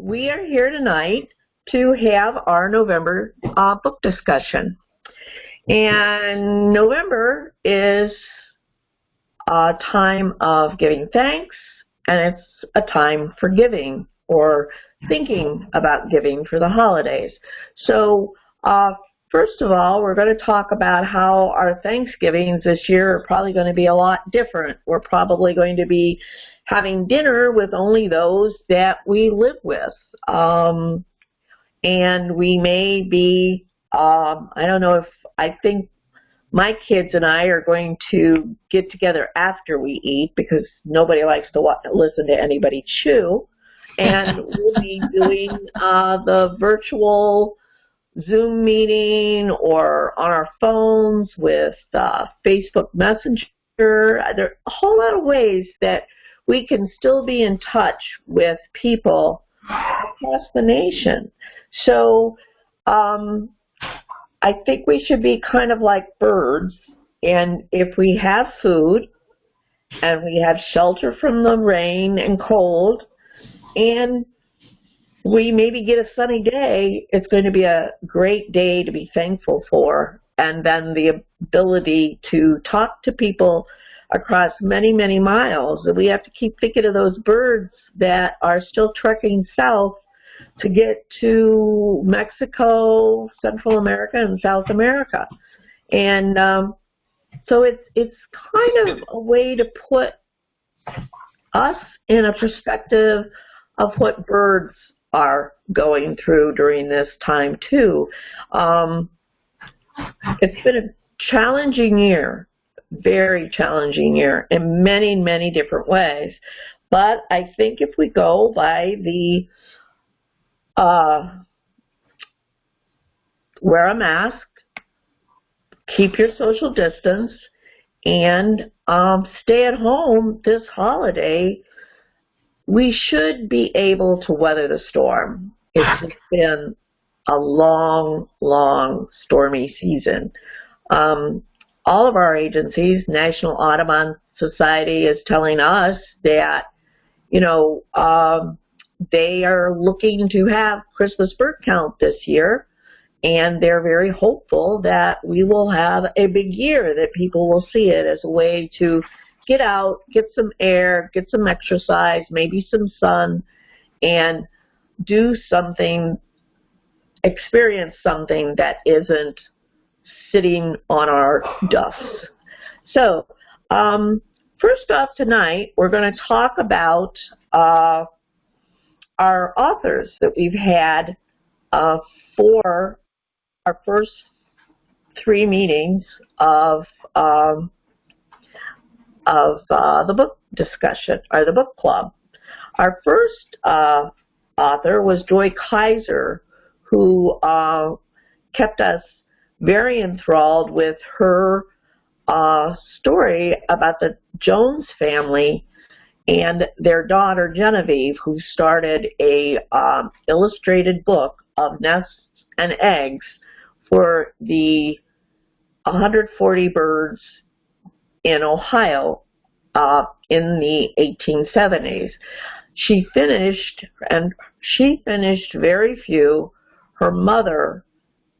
we are here tonight to have our November uh, book discussion. And November is a time of giving thanks, and it's a time for giving or thinking about giving for the holidays. So uh, first of all, we're going to talk about how our Thanksgivings this year are probably going to be a lot different. We're probably going to be having dinner with only those that we live with. Um, and we may be, um, I don't know if, I think my kids and I are going to get together after we eat because nobody likes to watch, listen to anybody chew. And we'll be doing uh, the virtual Zoom meeting or on our phones with uh, Facebook Messenger. There are a whole lot of ways that we can still be in touch with people across the nation. So um, I think we should be kind of like birds. And if we have food and we have shelter from the rain and cold and we maybe get a sunny day, it's going to be a great day to be thankful for. And then the ability to talk to people across many, many miles. We have to keep thinking of those birds that are still trekking south to get to Mexico, Central America, and South America. And um, so it's it's kind of a way to put us in a perspective of what birds are going through during this time too. Um, it's been a challenging year, very challenging year in many, many different ways. But I think if we go by the uh, wear a mask, keep your social distance, and um, stay at home this holiday, we should be able to weather the storm. It's been a long, long stormy season. Um, all of our agencies, National Audubon Society is telling us that, you know, um, they are looking to have Christmas bird count this year, and they're very hopeful that we will have a big year, that people will see it as a way to get out, get some air, get some exercise, maybe some sun, and do something, experience something that isn't sitting on our duffs. So, um, first off tonight, we're going to talk about uh, our authors that we've had uh, for our first three meetings of um, of uh, the book discussion or the book club. Our first uh, author was Joy Kiser, who uh, kept us very enthralled with her uh, story about the Jones family and their daughter Genevieve, who started a um, illustrated book of nests and eggs for the 140 birds in Ohio uh, in the 1870s. She finished, and she finished very few. Her mother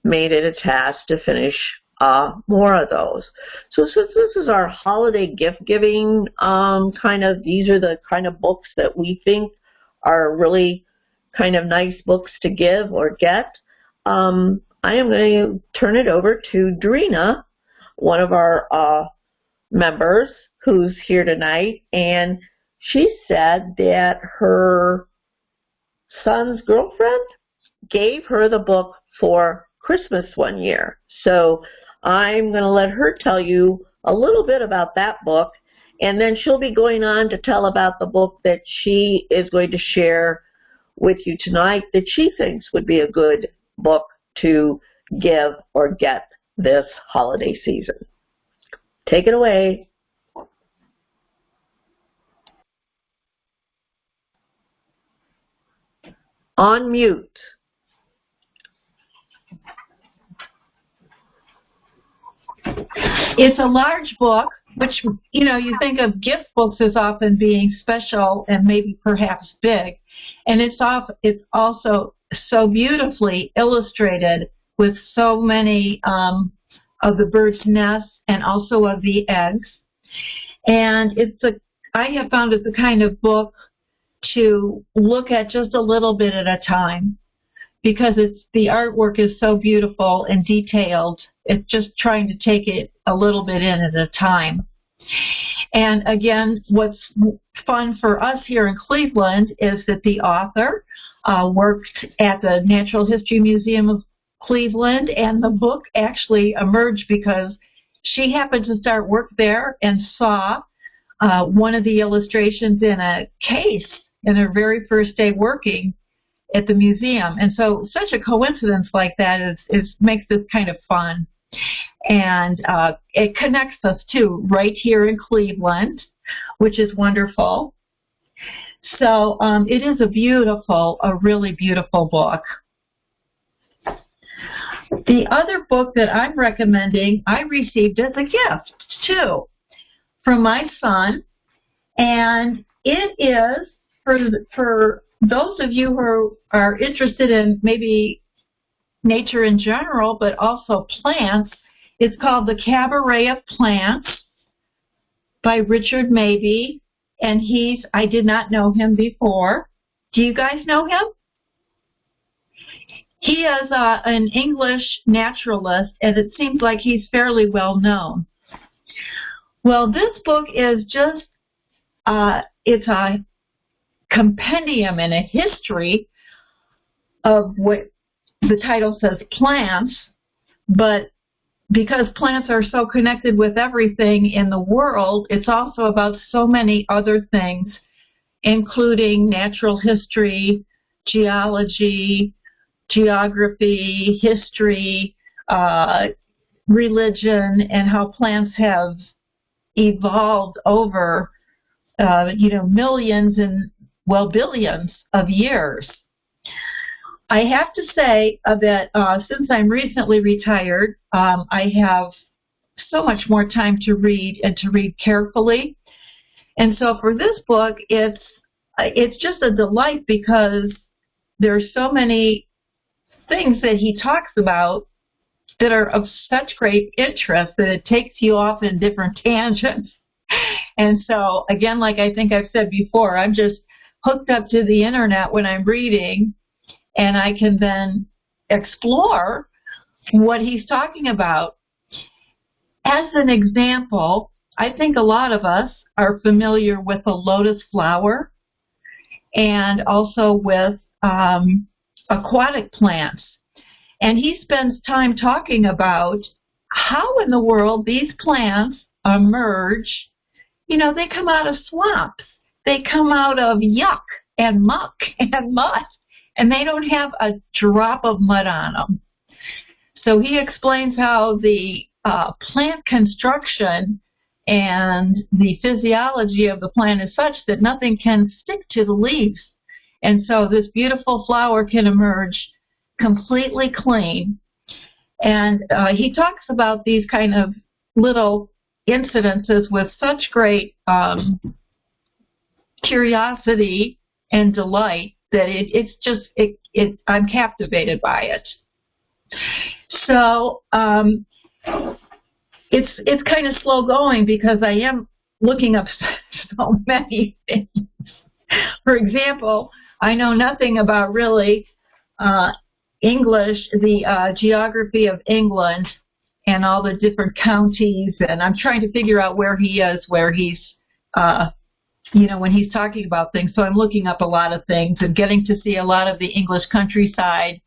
made it a task to finish uh, more of those. So since this is our holiday gift giving um, kind of, these are the kind of books that we think are really kind of nice books to give or get, um, I am going to turn it over to Drina, one of our uh, members who's here tonight, and she said that her son's girlfriend gave her the book for Christmas one year. So I'm going to let her tell you a little bit about that book, and then she'll be going on to tell about the book that she is going to share with you tonight that she thinks would be a good book to give or get this holiday season. Take it away. On mute. It's a large book, which you know you think of gift books as often being special and maybe perhaps big, and it's off. It's also so beautifully illustrated with so many um, of the bird's nests and also of the eggs. And it's a I have found it's the kind of book to look at just a little bit at a time because it's the artwork is so beautiful and detailed. It's just trying to take it a little bit in at a time. And again, what's fun for us here in Cleveland is that the author uh, worked at the Natural History Museum of Cleveland, and the book actually emerged because she happened to start work there and saw uh, one of the illustrations in a case in her very first day working at the museum. And so such a coincidence like that is, is makes this kind of fun. And uh, it connects us too, right here in Cleveland, which is wonderful. So um, it is a beautiful, a really beautiful book. The other book that I'm recommending, I received as a gift too from my son, and it is for for those of you who are interested in maybe nature in general, but also plants. It's called The Cabaret of Plants by Richard Mabey, and he's I did not know him before. Do you guys know him? He is uh, an English naturalist, and it seems like he's fairly well known. Well, this book is just, uh, it's a compendium and a history of what the title says plants, but because plants are so connected with everything in the world, it's also about so many other things, including natural history, geology, geography, history, uh, religion, and how plants have evolved over, uh, you know, millions and, well, billions of years. I have to say uh, that uh, since I'm recently retired, um, I have so much more time to read and to read carefully. And so for this book, it's it's just a delight because there's so many things that he talks about that are of such great interest that it takes you off in different tangents. And so, again, like I think I've said before, I'm just hooked up to the internet when I'm reading, and I can then explore what he's talking about. As an example, I think a lot of us are familiar with the lotus flower and also with um, aquatic plants. And he spends time talking about how in the world these plants emerge. You know, they come out of swamps. They come out of yuck and muck and mud, and they don't have a drop of mud on them. So he explains how the uh, plant construction and the physiology of the plant is such that nothing can stick to the leaves. And so this beautiful flower can emerge completely clean. And uh, he talks about these kind of little incidences with such great um, curiosity and delight that it, it's just it, it I'm captivated by it. So um, it's it's kind of slow going because I am looking up so many things. For example, I know nothing about really uh, English, the uh, geography of England and all the different counties, and I'm trying to figure out where he is, where he's, uh, you know, when he's talking about things. So I'm looking up a lot of things and getting to see a lot of the English countryside.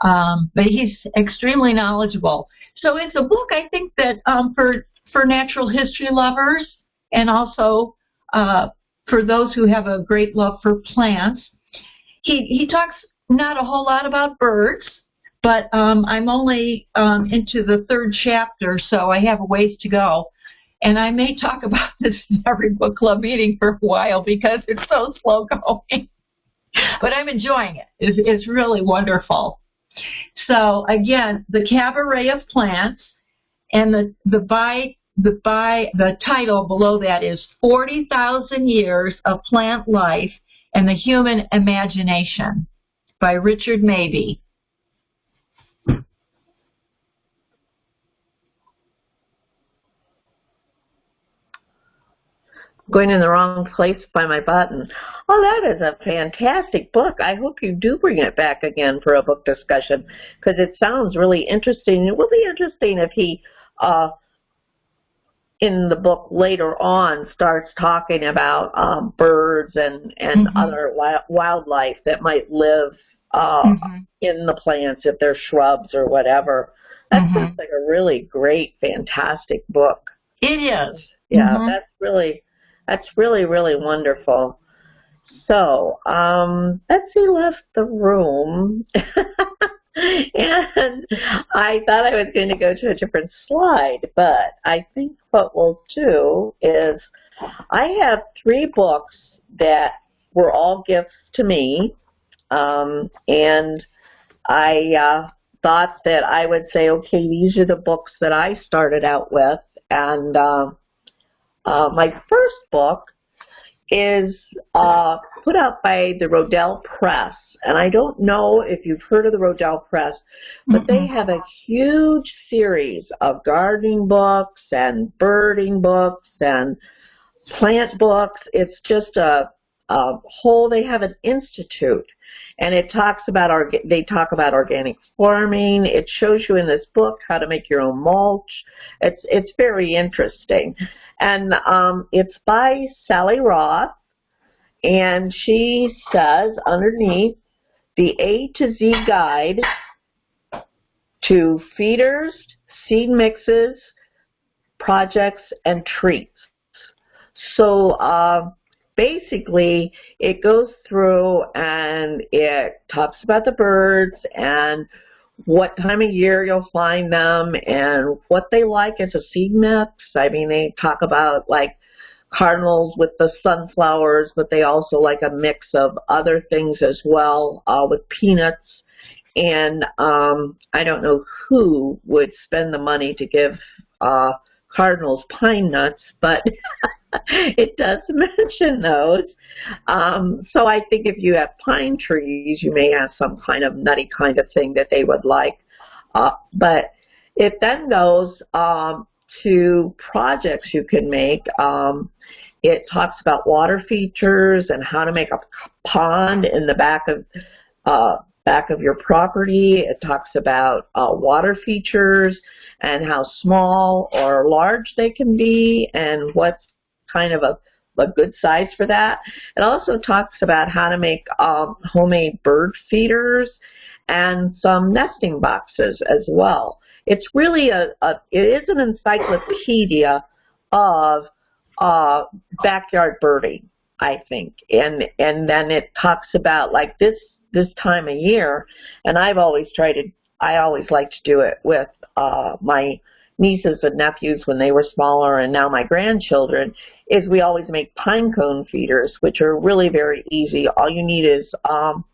Um, but he's extremely knowledgeable. So it's a book I think that um, for for natural history lovers and also uh, for those who have a great love for plants. He he talks not a whole lot about birds, but um, I'm only um, into the third chapter, so I have a ways to go. And I may talk about this in every book club meeting for a while because it's so slow going. but I'm enjoying it. It's, it's really wonderful. So again, the cabaret of plants and the, the by the by the title below that is 40,000 Years of Plant Life and the Human Imagination by Richard Mabey. going in the wrong place by my button. Oh, that is a fantastic book. I hope you do bring it back again for a book discussion because it sounds really interesting. It will be interesting if he, uh, in the book later on, starts talking about um, birds and, and mm-hmm. other wildlife that might live uh, mm-hmm. in the plants if they're shrubs or whatever. That mm-hmm. sounds like a really great, fantastic book. It is. Yeah, mm-hmm. that's really that's really, really wonderful. So, um, Betsy left the room. and I thought I was going to go to a different slide, but I think what we'll do is I have three books that were all gifts to me, um, and I uh, thought that I would say, okay, these are the books that I started out with, and uh, uh, my first book is uh, put out by the Rodale Press. And I don't know if you've heard of the Rodale Press, but mm-hmm. they have a huge series of gardening books and birding books and plant books. It's just a, a whole, they have an institute and it talks about our they talk about organic farming. It shows you in this book how to make your own mulch. It's it's very interesting, and um, it's by Sally Roth, and she says underneath the A to Z guide to feeders, seed mixes, projects, and treats. So. Uh, basically it goes through and it talks about the birds and what time of year you'll find them and what they like as a seed mix. I mean, they talk about like cardinals with the sunflowers, but they also like a mix of other things as well uh, with peanuts. And um, I don't know who would spend the money to give uh, cardinals pine nuts, but it does mention those. Um, so I think if you have pine trees, you may have some kind of nutty kind of thing that they would like. Uh, but it then goes um, to projects you can make. Um, it talks about water features and how to make a pond in the back of uh, back of your property. It talks about uh, water features and how small or large they can be and what's kind of a, a good size for that. It also talks about how to make um, homemade bird feeders and some nesting boxes as well. It's really a, a it is an encyclopedia of uh, backyard birding, I think, and and then it talks about like this this time of year, and I've always tried to I always like to do it with uh, my nieces and nephews when they were smaller and now my grandchildren is we always make pine cone feeders, which are really very easy. All you need is um,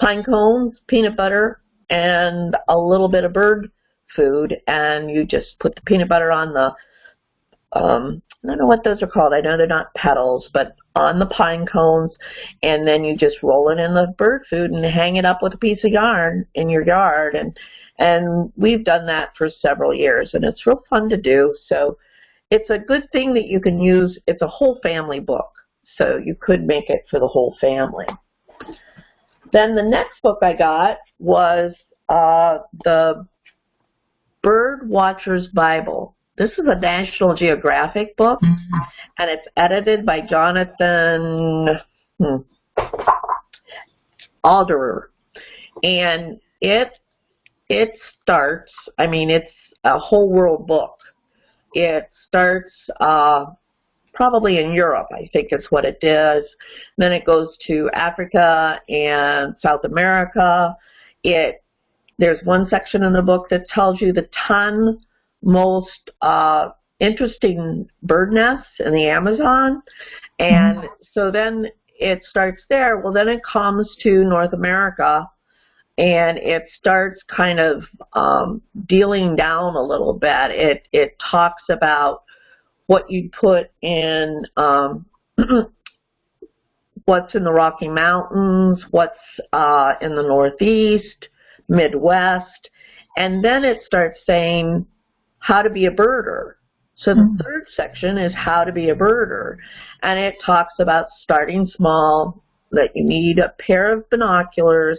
pine cones, peanut butter, and a little bit of bird food, and you just put the peanut butter on the, um, I don't know what those are called. I know they're not petals, but on the pine cones, and then you just roll it in the bird food and hang it up with a piece of yarn in your yard, and and we've done that for several years, and it's real fun to do. So it's a good thing that you can use. It's a whole family book, so you could make it for the whole family. Then the next book I got was uh, the Bird Watcher's Bible. This is a National Geographic book, mm -hmm. and it's edited by Jonathan hmm, Alderfer. And it it starts, I mean, it's a whole world book. It starts uh, probably in Europe, I think is what it does. Then it goes to Africa and South America. It There's one section in the book that tells you the 10 most uh, interesting bird nests in the Amazon. And mm -hmm. so then it starts there. Well, then it comes to North America and it starts kind of um, dealing down a little bit. It it talks about what you'd put in um, what's in the Rocky Mountains, what's uh, in the Northeast, Midwest, and then it starts saying how to be a birder. So the Mhm. third section is how to be a birder, and it talks about starting small, that you need a pair of binoculars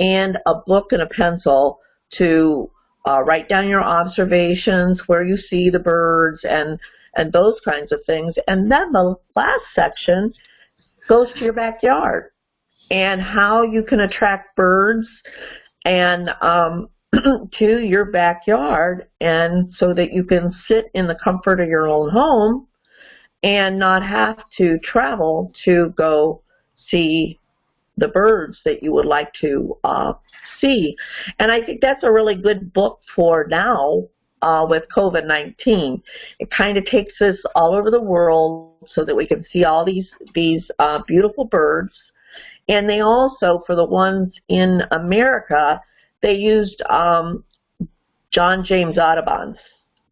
and a book and a pencil to uh, write down your observations, where you see the birds, and and those kinds of things. And then the last section goes to your backyard and how you can attract birds and um, to your backyard and so that you can sit in the comfort of your own home and not have to travel to go see the birds that you would like to uh, see. And I think that's a really good book for now uh, with COVID-19. It kind of takes us all over the world so that we can see all these, these uh, beautiful birds. And they also, for the ones in America, they used um, John James Audubon's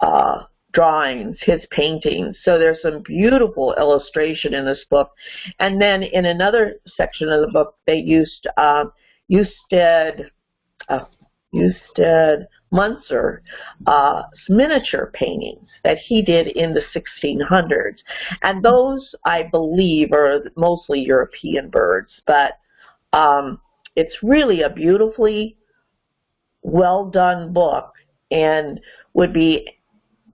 uh, drawings, his paintings. So there's some beautiful illustration in this book. And then in another section of the book, they used um, Ustad, uh, Ustad Mansur uh, miniature paintings that he did in the 1600s. And those, I believe, are mostly European birds, but um, it's really a beautifully well done book and would be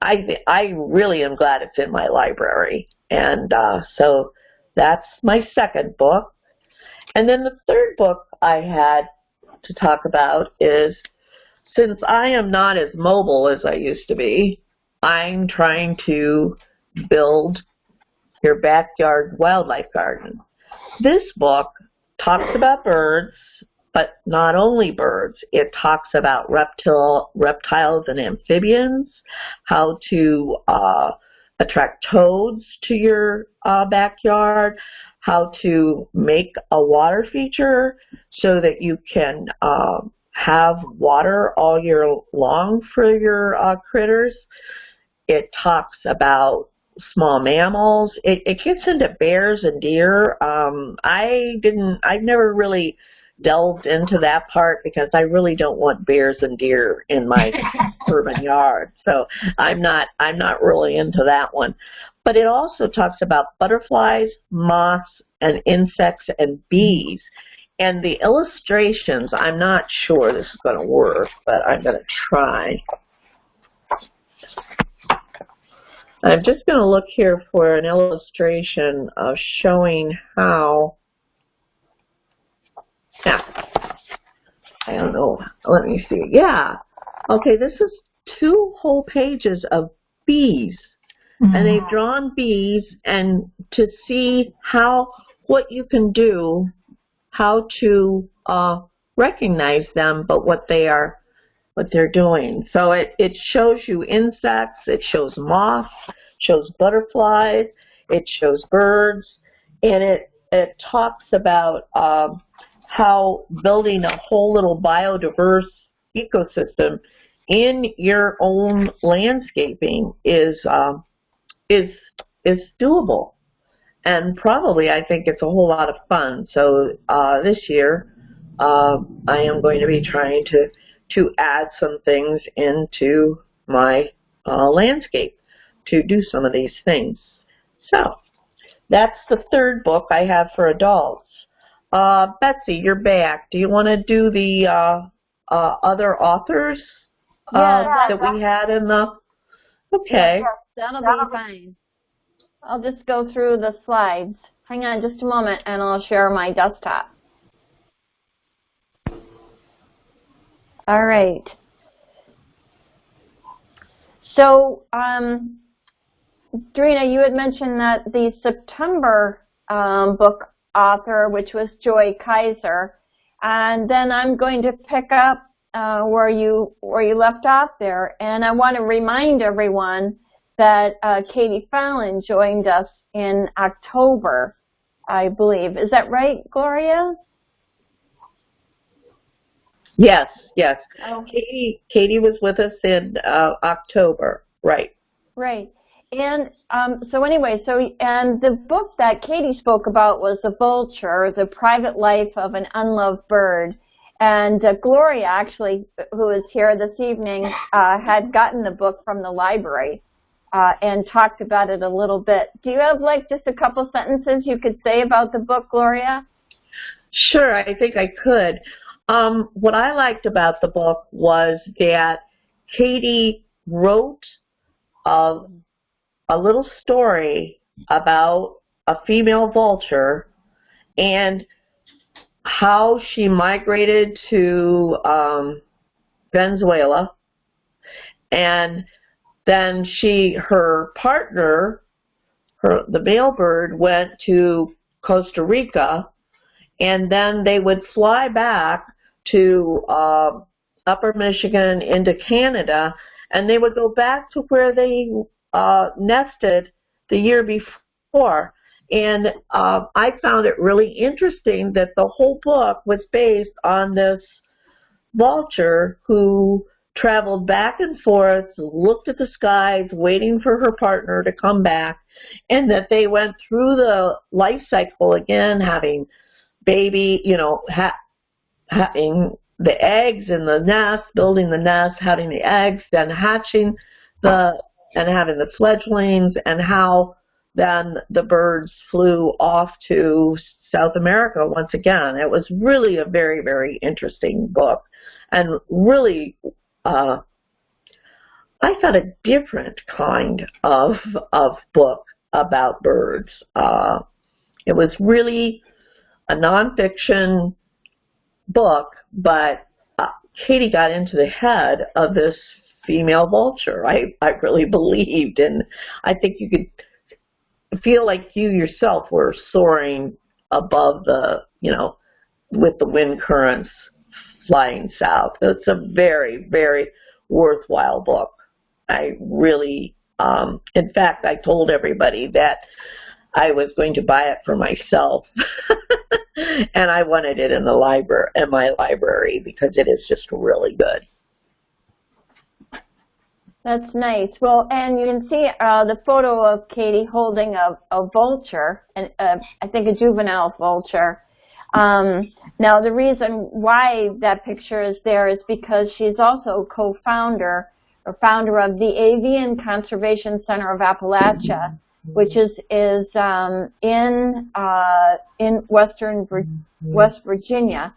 I I really am glad it's in my library. And uh, so that's my second book. And then the third book I had to talk about is since I am not as mobile as I used to be I'm trying to build your backyard wildlife garden. This book talks about birds but not only birds. It talks about reptile, reptiles and amphibians, how to uh, attract toads to your uh, backyard, how to make a water feature so that you can uh, have water all year long for your uh, critters. It talks about small mammals. It, it gets into bears and deer. Um, I didn't, I've never really delved into that part because I really don't want bears and deer in my urban yard. So I'm not I'm not really into that one. But it also talks about butterflies, moths, and insects and bees. And the illustrations, I'm not sure this is going to work, but I'm going to try. I'm just going to look here for an illustration of showing how yeah. I don't know. Let me see. Yeah. Okay, this is two whole pages of bees. Mm-hmm. And they've drawn bees and to see how, what you can do, how to uh, recognize them, but what they are, what they're doing. So it, it shows you insects, it shows moths, shows butterflies, it shows birds, and it, it talks about um, how building a whole little biodiverse ecosystem in your own landscaping is um, is is doable, and probably I think it's a whole lot of fun. So uh, this year, uh, I am going to be trying to to add some things into my uh, landscape to do some of these things. So that's the third book I have for adults. Uh, Betsy, you're back. Do you want to do the uh, uh, other authors uh, Yeah, that we had in the? Okay. That'll be fine. I'll just go through the slides. Hang on just a moment and I'll share my desktop. All right. So, um, Drina, you had mentioned that the September um, book author, which was Joy Kiser, and then I'm going to pick up uh, where you where you left off there. And I want to remind everyone that uh, Katie Fallon joined us in October, I believe. Is that right, Gloria? Yes, yes. Oh. Katie, Katie was with us in uh, October, right? Right. And um, so anyway, so and the book that Katie spoke about was The Vulture, The Private Life of an Unloved Bird. And uh, Gloria, actually, who is here this evening, uh, had gotten the book from the library uh, and talked about it a little bit. Do you have like just a couple sentences you could say about the book, Gloria? Sure, I think I could. Um, what I liked about the book was that Katie wrote a, a little story about a female vulture and how she migrated to um, Venezuela. And then she her partner her the male bird went to Costa Rica and then they would fly back to uh, upper Michigan into Canada and they would go back to where they uh, nested the year before. And uh, I found it really interesting that the whole book was based on this vulture who traveled back and forth, looked at the skies, waiting for her partner to come back, and that they went through the life cycle again, having baby, you know, ha having the eggs in the nest, building the nest, having the eggs, then hatching the, and having the fledglings, and how then the birds flew off to South America once again. It was really a very, very interesting book and really, uh, I thought a different kind of, of book about birds. Uh, it was really a nonfiction book, but uh, Katie got into the head of this female vulture. I, I really believed, and I think you could feel like you yourself were soaring above the, you know, with the wind currents flying south. It's a very, very worthwhile book. I really, um, in fact, I told everybody that I was going to buy it for myself, and I wanted it in the library, in my library, because it is just really good. That's nice. Well, and you can see uh, the photo of Katie holding a, a vulture, and uh, I think a juvenile vulture. Um, now, the reason why that picture is there is because she's also co-founder or founder of the Avian Conservation Center of Appalachia, which is is um, in uh, in Western West Virginia,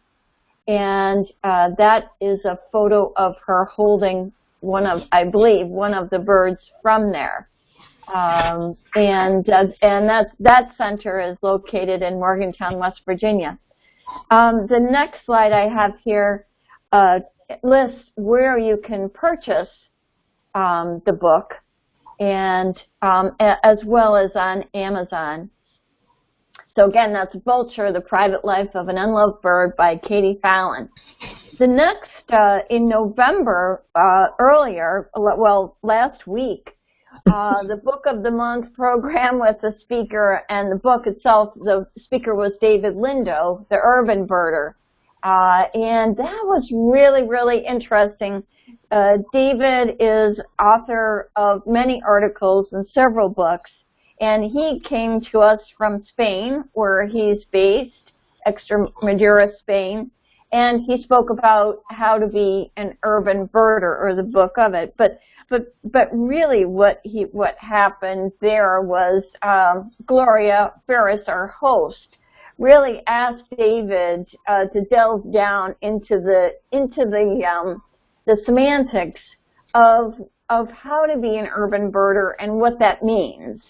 and uh, that is a photo of her holding one of, I believe, one of the birds from there. Um, and uh, and that that center is located in Morgantown, West Virginia. Um, the next slide I have here uh, lists where you can purchase um, the book, and um, as well as on Amazon. So again, that's Vulture, The Private Life of an Unloved Bird by Katie Fallon. The next, uh, in November, uh, earlier, well, last week, uh, the Book of the Month program with the speaker, and the book itself, the speaker was David Lindo, the urban birder. Uh, and that was really, really interesting. Uh, David is author of many articles and several books, and he came to us from Spain, where he's based, Extremadura, Spain, and he spoke about how to be an urban birder or the book of it but but but really what he what happened there was um, Gloria Ferris our host really asked David uh, to delve down into the into the um, the semantics of of how to be an urban birder and what that means.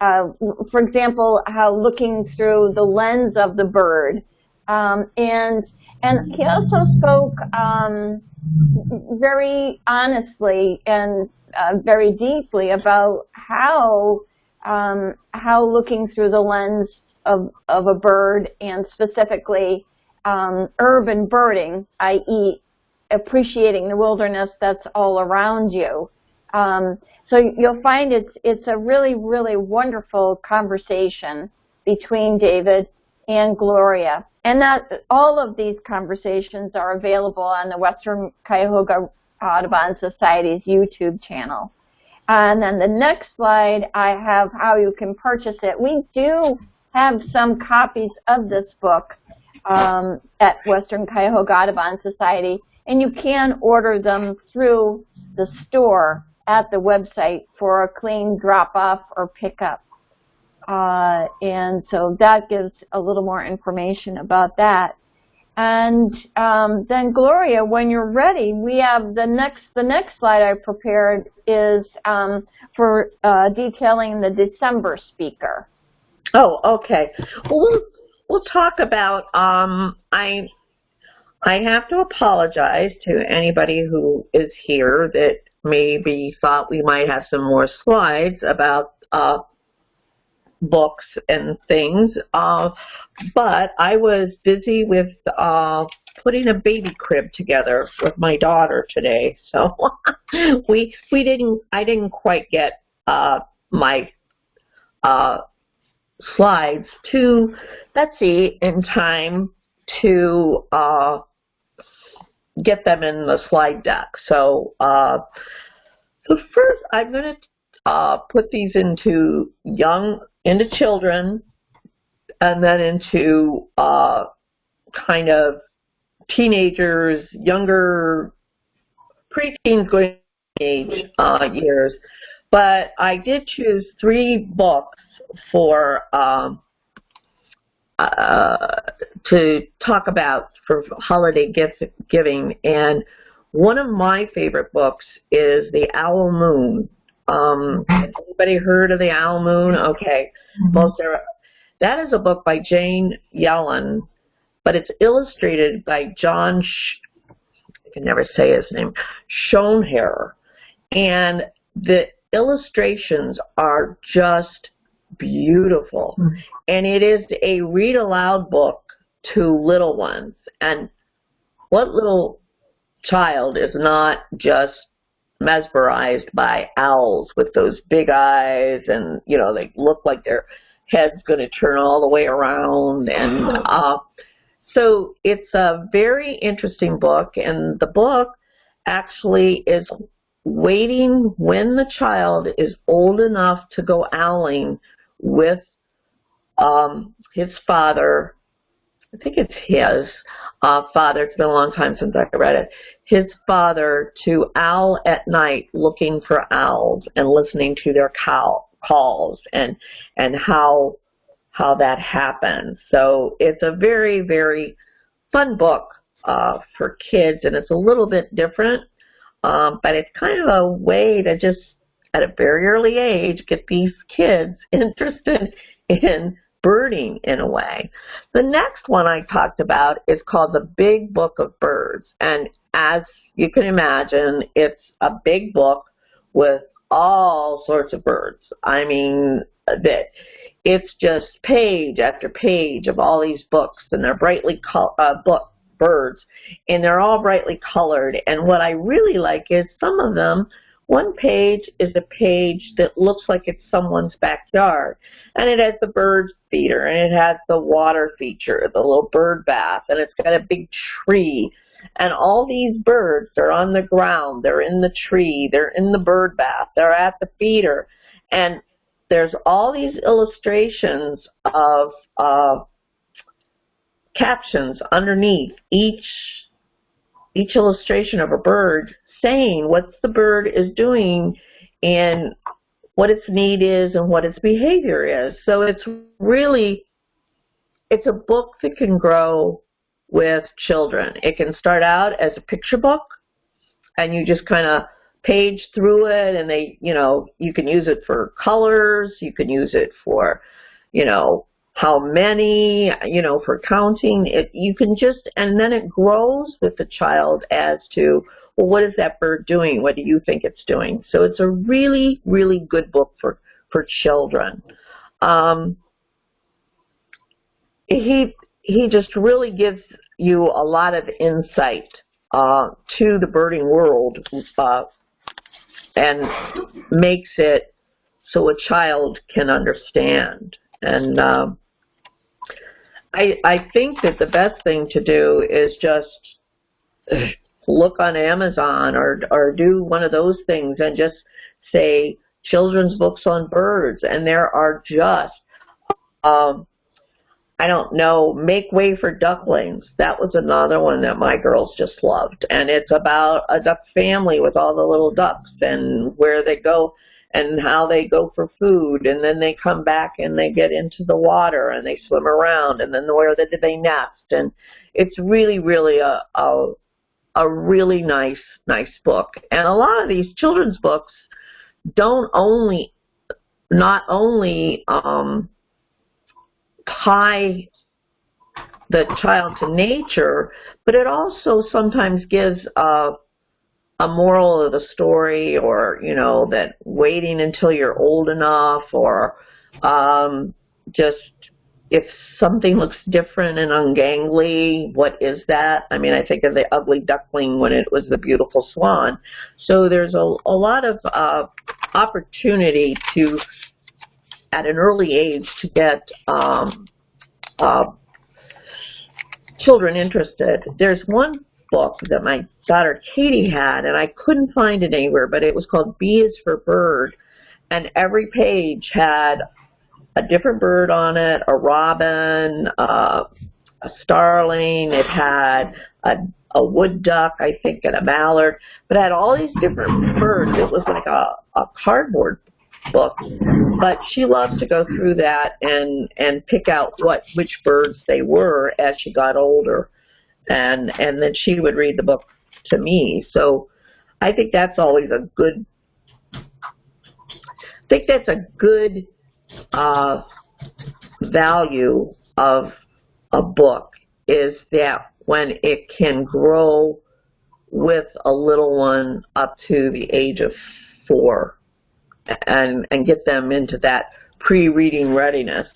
Uh, for example, how looking through the lens of the bird um, and and he also spoke um, very honestly and uh, very deeply about how um, how looking through the lens of, of a bird and specifically um, urban birding, i.e. appreciating the wilderness that's all around you. Um, so you'll find it's, it's a really, really wonderful conversation between David and Gloria. And that all of these conversations are available on the Western Cuyahoga Audubon Society's YouTube channel. And then the next slide, I have how you can purchase it. We do have some copies of this book um, at Western Cuyahoga Audubon Society, and you can order them through the store at the website for a clean drop-off or pickup. Uh, and so that gives a little more information about that. And um, then Gloria, when you're ready, we have the next the next slide I prepared is um, for uh, detailing the December speaker. Oh, okay. Well, we'll, we'll talk about. Um, I I have to apologize to anybody who is here that maybe thought we might have some more slides about uh, books and things. Uh, but I was busy with uh, putting a baby crib together with my daughter today, so we we didn't I didn't quite get uh, my uh, slides to Betsy in time to uh, get them in the slide deck. So, uh, so first I'm going to uh, put these into young, into children, and then into uh, kind of teenagers, younger, preteens going age uh, years. But I did choose three books for um, uh, to talk about for holiday gift giving, and one of my favorite books is The Owl Moon. Um, anybody heard of The Owl Moon? Okay, Mm-hmm. most are. That is a book by Jane Yolen, but it's illustrated by John. Sh- I can never say his name. Schoenherr, and the illustrations are just beautiful. Mm. And it is a read aloud book to little ones. And what little child is not just mesmerized by owls with those big eyes and, you know, they look like their head's going to turn all the way around. And uh, so it's a very interesting book. And the book actually is waiting when the child is old enough to go owling with um, his father. I think it's his uh, father. It's been a long time since I read it. His father to owl at night, looking for owls and listening to their cow calls and and how how that happens. So it's a very very fun book uh, for kids, and it's a little bit different, um, but it's kind of a way to just at a very early age get these kids interested in birding in a way. The next one I talked about is called The Big Book of Birds. And as you can imagine, it's a big book with all sorts of birds. I mean, that it's just page after page of all these books, and they're brightly col- uh, book birds, and they're all brightly colored. And what I really like is some of them one page is a page that looks like it's someone's backyard. And it has the bird feeder and it has the water feature, the little bird bath, and it's got a big tree. And all these birds are on the ground, they're in the tree, they're in the bird bath, they're at the feeder. And there's all these illustrations of uh, captions underneath each each illustration of a bird saying what the bird is doing and what its need is and what its behavior is. So it's really, it's a book that can grow with children. It can start out as a picture book and you just kind of page through it and they, you know, you can use it for colors, you can use it for, you know, how many, you know, for counting. It, you can just, and then it grows with the child as to, well, what is that bird doing? What do you think it's doing? So it's a really, really good book for, for children. Um, he, he just really gives you a lot of insight uh, to the birding world uh, and makes it so a child can understand. And um, I, I think that the best thing to do is just look on Amazon or or do one of those things and just say, children's books on birds, and there are just, um, I don't know, Make Way for Ducklings. That was another one that my girls just loved. And it's about a duck family with all the little ducks and where they go and how they go for food and then they come back and they get into the water and they swim around and then where do they nest and it's really really a a, a really nice nice book. And a lot of these children's books don't only not only um tie the child to nature, but it also sometimes gives a, a moral of the story or, you know, that waiting until you're old enough or um, just if something looks different and ungangly, what is that? I mean, I think of the ugly duckling when it was the beautiful swan. So there's a, a lot of uh, opportunity to at an early age to get um, uh, children interested. There's one book that my daughter Katie had, and I couldn't find it anywhere, but it was called B is for Bird, and every page had a different bird on it, a robin, uh, a starling, it had a, a wood duck, I think, and a mallard, but it had all these different birds. It was like a, a cardboard book, but she loves to go through that and and pick out what which birds they were as she got older, and and then she would read the book to me. So I think that's always a good. I think that's a good uh, value of a book is that when it can grow with a little one up to the age of four and and get them into that pre-reading readiness.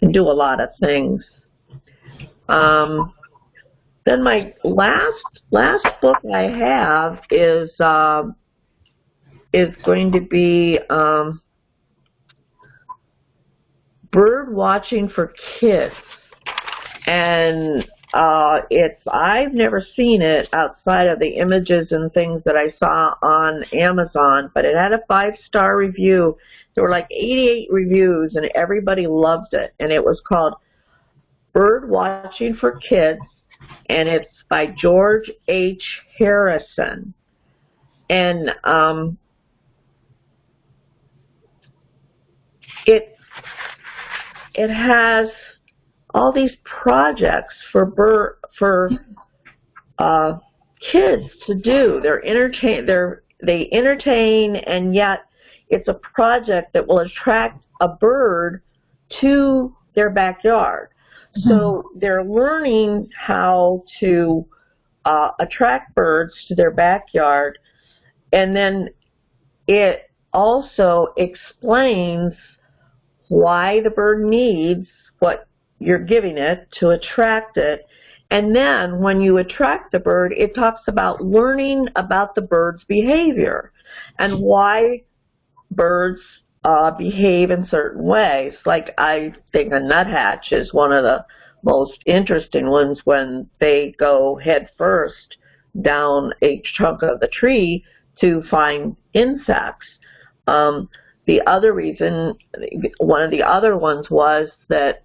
Can do a lot of things. Um, then my last last book I have is uh, is going to be um, Bird Watching for Kids, and uh, it's I've never seen it outside of the images and things that I saw on Amazon, but it had a five-star review. There were like 88 reviews, and everybody loved it. And it was called Bird Watching for Kids, and it's by George H. Harrison. And um, it it has all these projects for bur for uh, kids to do. They're entertain they're they entertain and yet it's a project that will attract a bird to their backyard. Mm -hmm. So they're learning how to uh, attract birds to their backyard and then it also explains why the bird needs what you're giving it to attract it. And then when you attract the bird, it talks about learning about the bird's behavior and why birds uh, behave in certain ways. Like I think a nuthatch is one of the most interesting ones when they go head first down a trunk of the tree to find insects. Um, the other reason, one of the other ones was that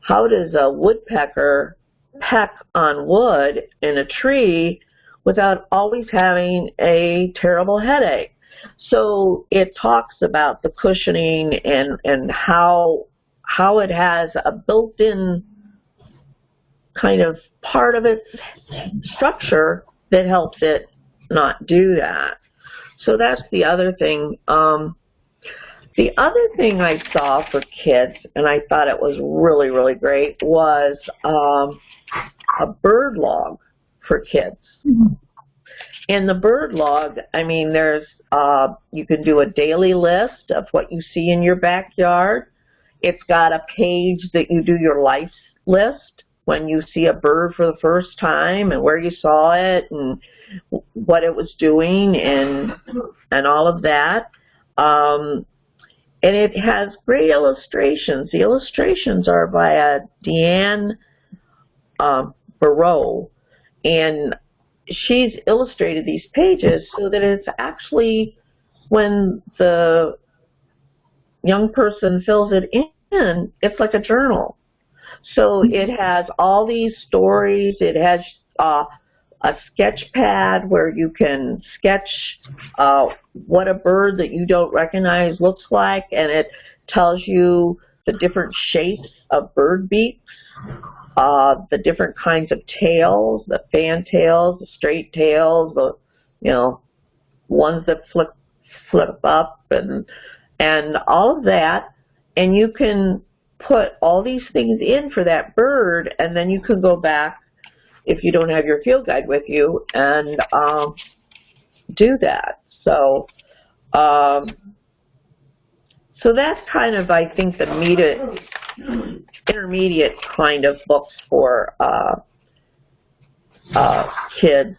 how does a woodpecker peck on wood in a tree without always having a terrible headache? So it talks about the cushioning and, and how, how it has a built-in kind of part of its structure that helps it not do that. So that's the other thing. Um, the other thing I saw for kids, and I thought it was really, really great, was um, a bird log for kids. Mm-hmm. In the bird log, I mean, there's uh, you can do a daily list of what you see in your backyard. It's got a page that you do your life list when you see a bird for the first time and where you saw it and what it was doing and and all of that. Um, and it has great illustrations. The illustrations are by a Deanne um, Barreau, and she's illustrated these pages so that it's actually when the young person fills it in, it's like a journal. So it has all these stories. It has uh, a sketch pad where you can sketch uh, what a bird that you don't recognize looks like, and it tells you the different shapes of bird beaks, uh, the different kinds of tails, the fan tails, the straight tails, the you know ones that flip flip up, and and all of that, and you can put all these things in for that bird, and then you can go back if you don't have your field guide with you and um, do that. So, um, so that's kind of, I think, the immediate, intermediate kind of books for uh, uh, kids.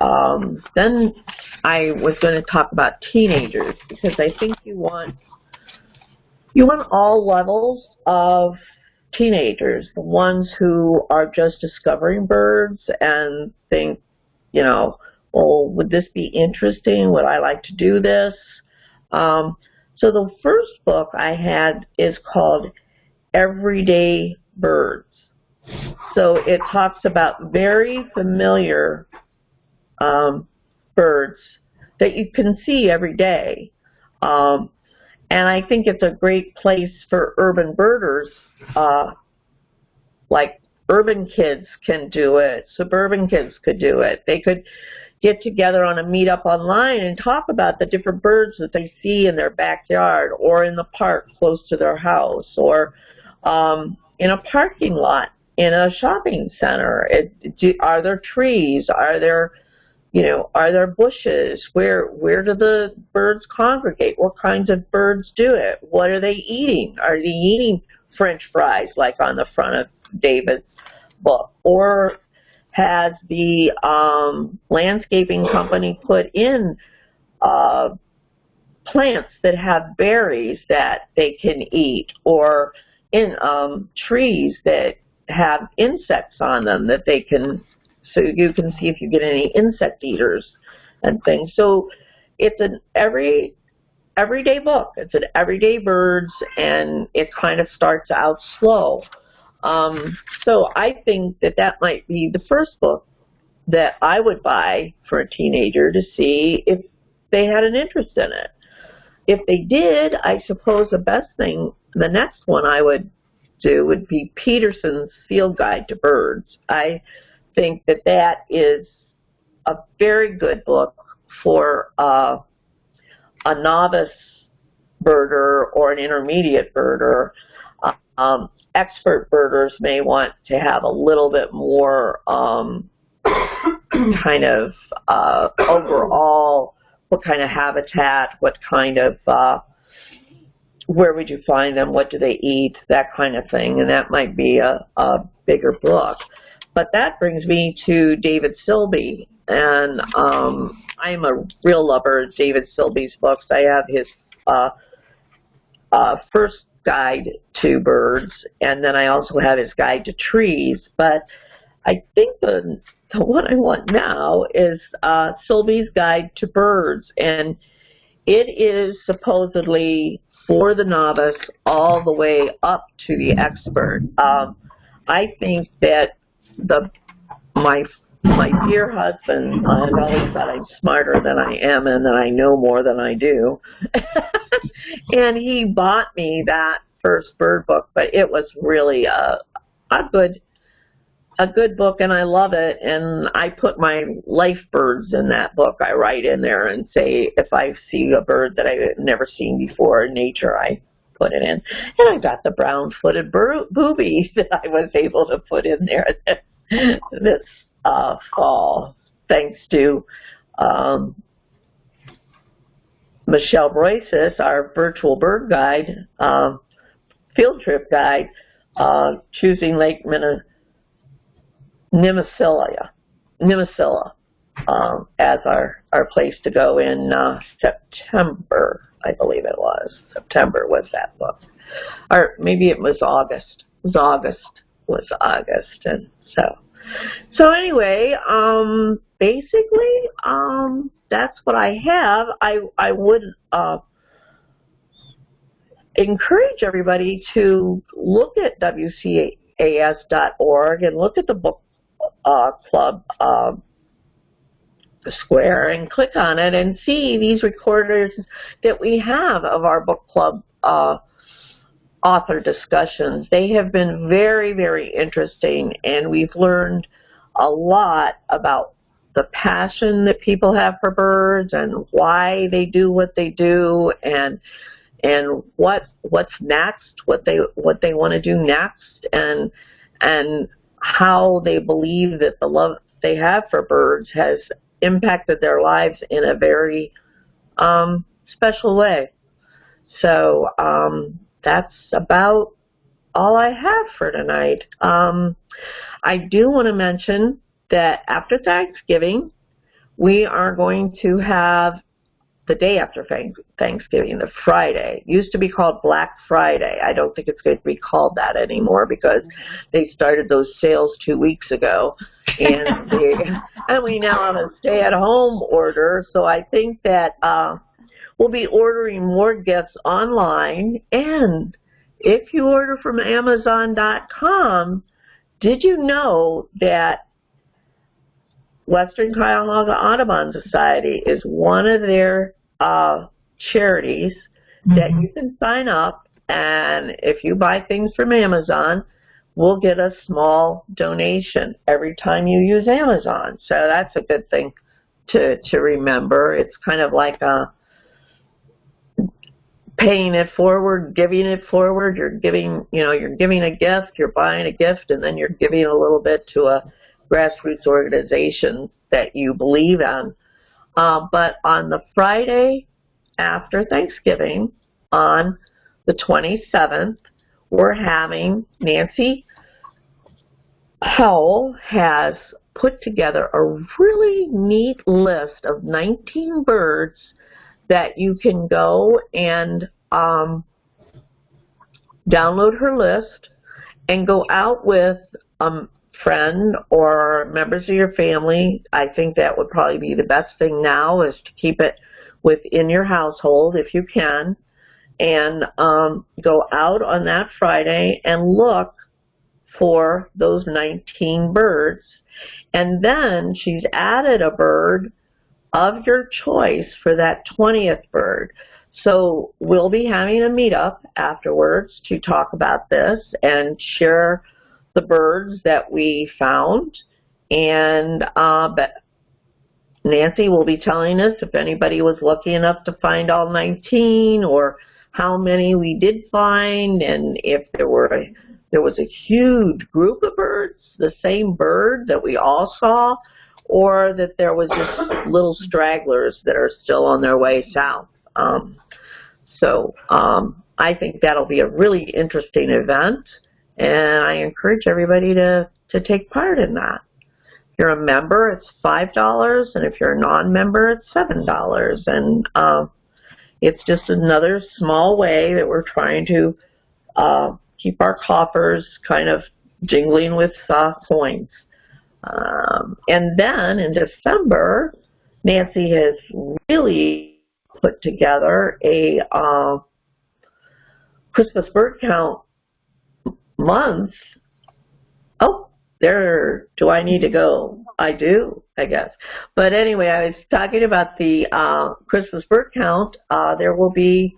Um, then I was going to talk about teenagers because I think you want you want all levels of teenagers, the ones who are just discovering birds and think, you know, well, would this be interesting? Would I like to do this? Um, so the first book I had is called Everyday Birds. So it talks about very familiar um, birds that you can see every day. Um, and I think it's a great place for urban birders, uh, like urban kids can do it, suburban kids could do it. They could get together on a meetup online and talk about the different birds that they see in their backyard or in the park close to their house or um, in a parking lot in a shopping center. It, do, are there trees? Are there you know, are there bushes? Where where do the birds congregate? What kinds of birds do it? What are they eating? Are they eating French fries like on the front of David's book? Or has the um, landscaping company put in uh, plants that have berries that they can eat or in um, trees that have insects on them that they can so you can see if you get any insect eaters and things. So it's an every everyday book. It's an everyday birds, and it kind of starts out slow. Um, so I think that that might be the first book that I would buy for a teenager to see if they had an interest in it. If they did, I suppose the best thing, the next one I would do would be Peterson's Field Guide to Birds. I think that that is a very good book for uh, a novice birder or an intermediate birder. Um, expert birders may want to have a little bit more um, kind of uh, overall, what kind of habitat, what kind of, uh, where would you find them, what do they eat, that kind of thing, and that might be a, a bigger book. But that brings me to David Sibley, and um, I'm a real lover of David Sibley's books. I have his uh, uh, first guide to birds, and then I also have his guide to trees. But I think the the one I want now is uh, Sibley's Guide to Birds, and it is supposedly for the novice all the way up to the expert. Um, I think that the my my dear husband has always thought I'm smarter than I am and that I know more than I do. and he bought me that first bird book, but it was really a a good a good book and I love it and I put my life birds in that book. I write in there and say if I see a bird that I've never seen before in nature, I put it in. And I got the brown-footed booby that I was able to put in there this uh, fall, thanks to um, Michelle Broisis, our virtual bird guide, um, field trip guide, uh, choosing Lake Minna, Nimisila, Nimisila um, as our, our place to go in uh, September, I believe it was. September was that book. Or maybe it was August. It was August. Was August. And so, so anyway, um, basically, um, that's what I have. I I would uh, encourage everybody to look at WCAS.org and look at the book uh, club uh, square and click on it and see these recorders that we have of our book club uh, author discussions. They have been very, very interesting and we've learned a lot about the passion that people have for birds and why they do what they do and and what what's next, what they what they want to do next and and how they believe that the love they have for birds has impacted their lives in a very um, special way. So um, that's about all I have for tonight. Um, I do want to mention that after Thanksgiving, we are going to have the day after Thanksgiving, the Friday. It used to be called Black Friday. I don't think it's going to be called that anymore because they started those sales two weeks ago. And, they, and we now have a stay-at-home order. So I think that uh, we'll be ordering more gifts online. And if you order from Amazon.com, did you know that Western Cuyahoga Audubon Society is one of their uh, charities mm -hmm. that you can sign up and if you buy things from Amazon, we'll get a small donation every time you use Amazon. So that's a good thing to, to remember. It's kind of like a paying it forward, giving it forward. You're giving, you know, you're giving a gift, you're buying a gift, and then you're giving a little bit to a grassroots organization that you believe in. Uh, but on the Friday after Thanksgiving, on the 27th, we're having Nancy Howell has put together a really neat list of 19 birds that you can go and um, download her list and go out with a friend or members of your family, I think that would probably be the best thing now is to keep it within your household if you can and um, go out on that Friday and look for those 19 birds. And then she's added a bird of your choice for that 20th bird. So we'll be having a meetup afterwards to talk about this and share the birds that we found. And uh, Nancy will be telling us if anybody was lucky enough to find all 19 or how many we did find and if there were a, there was a huge group of birds, the same bird that we all saw, or that there was just little stragglers that are still on their way south. Um, so um, I think that'll be a really interesting event. And I encourage everybody to, to take part in that. If you're a member, it's $5, and if you're a non-member, it's $7. And uh, it's just another small way that we're trying to uh, keep our coffers kind of jingling with uh, coins. Um, and then in December, Nancy has really put together a uh, Christmas bird count month. oh, there, do I need to go? I do, I guess. But anyway, I was talking about the uh, Christmas bird count. Uh, there will be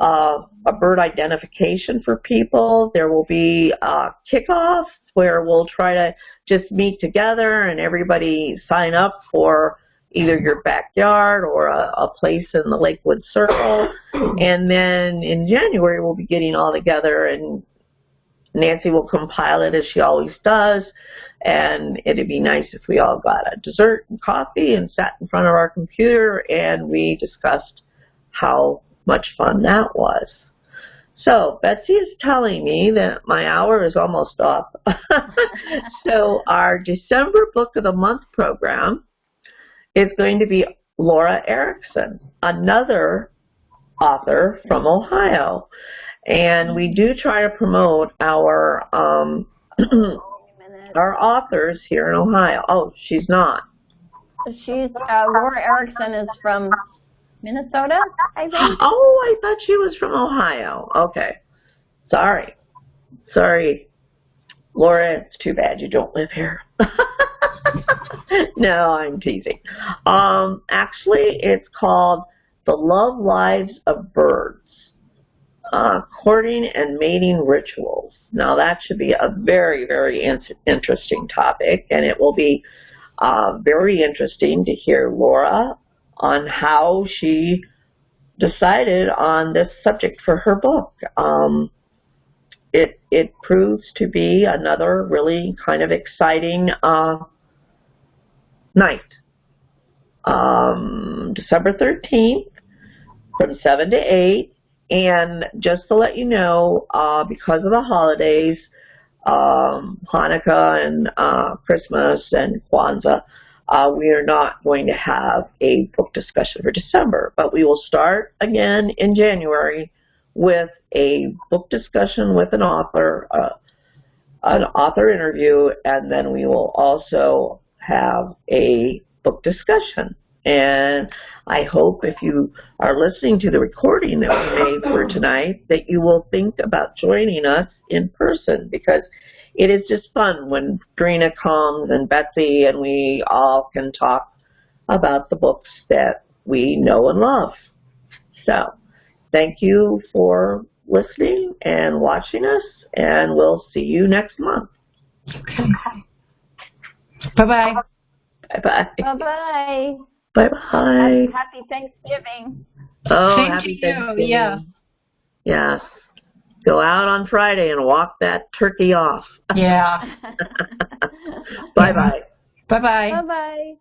uh, a bird identification for people. There will be a kickoff where we'll try to just meet together and everybody sign up for either your backyard or a, a place in the Lakewood Circle. And then in January, we'll be getting all together and Nancy will compile it as she always does, and it'd be nice if we all got a dessert and coffee and sat in front of our computer and we discussed how much fun that was. So Betsy is telling me that my hour is almost up. so our December Book of the Month program is going to be Laura Erickson, another author from Ohio. And we do try to promote our um, our authors here in Ohio. Oh, she's not. she's uh, Laura Erickson is from Minnesota, I think. Oh, I thought she was from Ohio. Okay. Sorry. Sorry. Laura, it's too bad you don't live here. no, I'm teasing. Um, actually, it's called The Love Lives of Birds. Uh, courting and mating rituals. Now that should be a very, very in- interesting topic, and it will be uh, very interesting to hear Laura on how she decided on this subject for her book. Um, it it proves to be another really kind of exciting uh, night. Um, December 13th from 7 to 8. And just to let you know, uh, because of the holidays, um, Hanukkah and uh, Christmas and Kwanzaa, uh, we are not going to have a book discussion for December, but we will start again in January with a book discussion with an author, uh, an author interview, and then we will also have a book discussion. And I hope if you are listening to the recording that we made for tonight that you will think about joining us in person because it is just fun when Drina comes and Betsy and we all can talk about the books that we know and love. So thank you for listening and watching us and we'll see you next month. Okay. Bye-bye. Bye-bye. Bye-bye. Bye-bye. Happy Thanksgiving. Oh, Same to happy you, Thanksgiving. yeah. Yes. Go out on Friday and walk that turkey off. Yeah. Bye-bye. Bye-bye. Bye-bye.